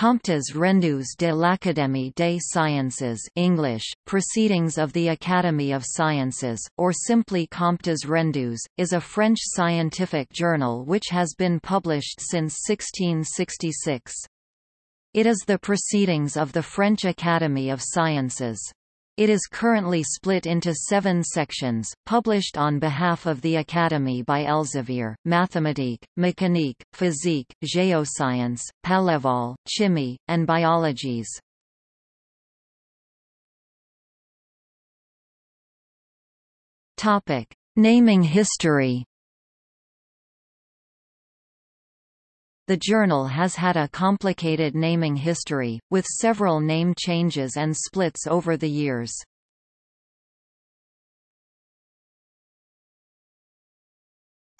Comptes rendus de l'Académie des Sciences English, Proceedings of the Academy of Sciences, or simply Comptes rendus, is a French scientific journal which has been published since 1666. It is the Proceedings of the French Academy of Sciences. It is currently split into seven sections, published on behalf of the Academy by Elsevier, Mathématique, Mécanique, Physique, Géoscience, Palévol, Chimie, and Biologies. Naming history The journal has had a complicated naming history, with several name changes and splits over the years.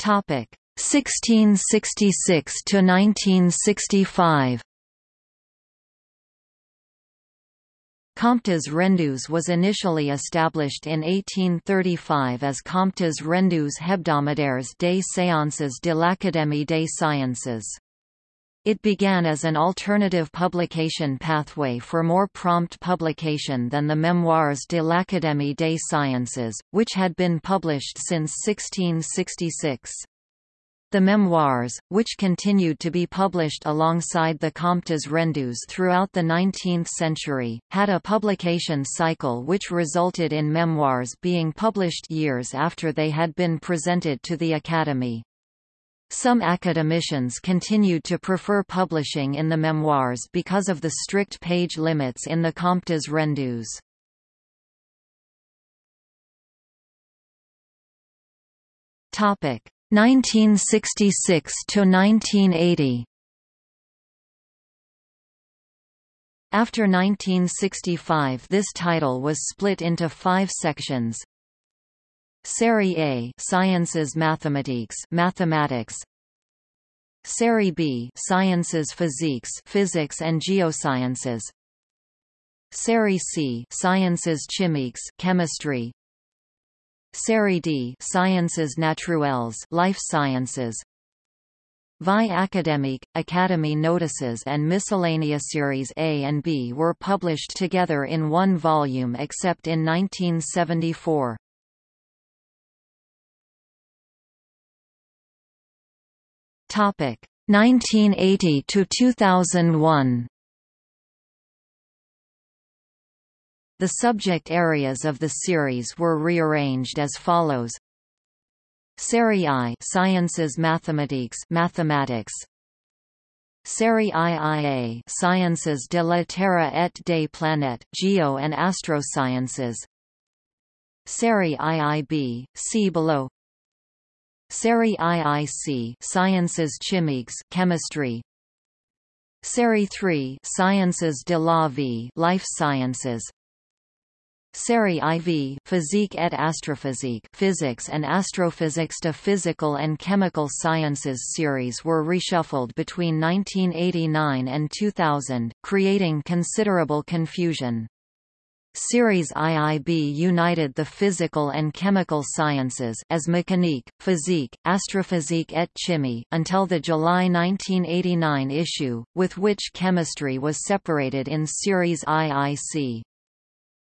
Topic 1666 to 1965. Comptes rendus was initially established in 1835 as Comptes rendus hebdomadaires des séances de l'Académie des sciences. It began as an alternative publication pathway for more prompt publication than the Memoires de l'Académie des Sciences, which had been published since 1666. The memoirs, which continued to be published alongside the Comptes rendus throughout the 19th century, had a publication cycle which resulted in memoirs being published years after they had been presented to the Academy. Some academicians continued to prefer publishing in the memoirs because of the strict page limits in the Comptes rendus. Topic 1966 to 1980. After 1965 this title was split into five sections, Série A Sciences Mathématiques Mathematics. Série B Sciences Physiques Physics and Geosciences. Série C Sciences Chimiques Chemistry. Série D Sciences Naturelles Life Sciences. Vie académique, Academy notices and miscellaneous series A and B were published together in one volume except in 1974. Topic. 1980 to 2001. The subject areas of the series were rearranged as follows: Série I Sciences Mathématiques Mathematics. Série IIA Sciences de la Terre et des planètes Geo and Astrosciences. Série IIB see below Série IIC Sciences Chimiques Chemistry Série 3 Sciences de la Vie Life Sciences Série IV Physique et Astrophysique Physics and Astrophysics to Physical and Chemical Sciences series were reshuffled between 1989 and 2000, creating considerable confusion. Series IIB united the physical and chemical sciences as mécanique, physique, astrophysique et chimie until the July 1989 issue, with which chemistry was separated in Series IIC.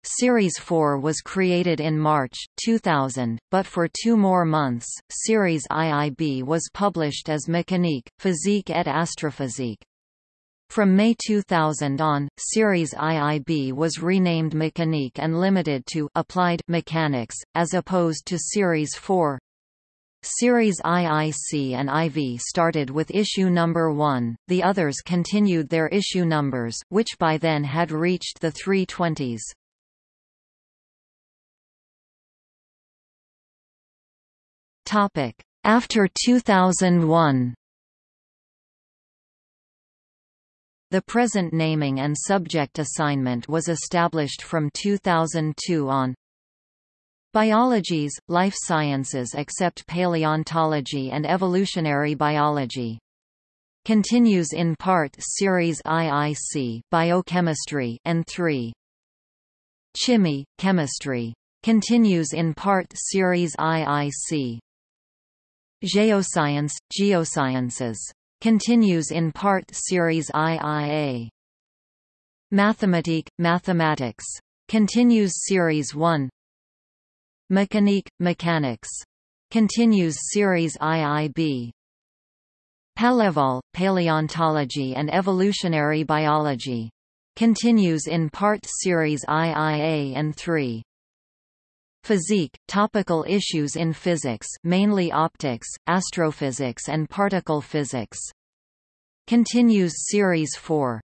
Series 4 was created in March, 2000, but for two more months, Series IIB was published as Mécanique, Physique et Astrophysique. From May 2000 on, Series IIB was renamed Mécanique and limited to Applied Mechanics, as opposed to Series 4. Series IIC and IV started with issue number 1, the others continued their issue numbers, which by then had reached the 320s. Topic: After 2001 The present naming and subject assignment was established from 2002 on Biologies, life sciences except paleontology and evolutionary biology. Continues in part Series IIC Biochemistry and 3. Chimie, Chemistry. Continues in part Series IIC Geoscience, Geosciences continues in part Series IIA. Mathematique, Mathematics. Continues Series 1 Mécanique, Mechanics. Continues Series IIB Palévol, Paleontology and Evolutionary Biology. Continues in part Series IIA and 3 Physique, topical issues in physics mainly optics, astrophysics and particle physics. Continues Series 4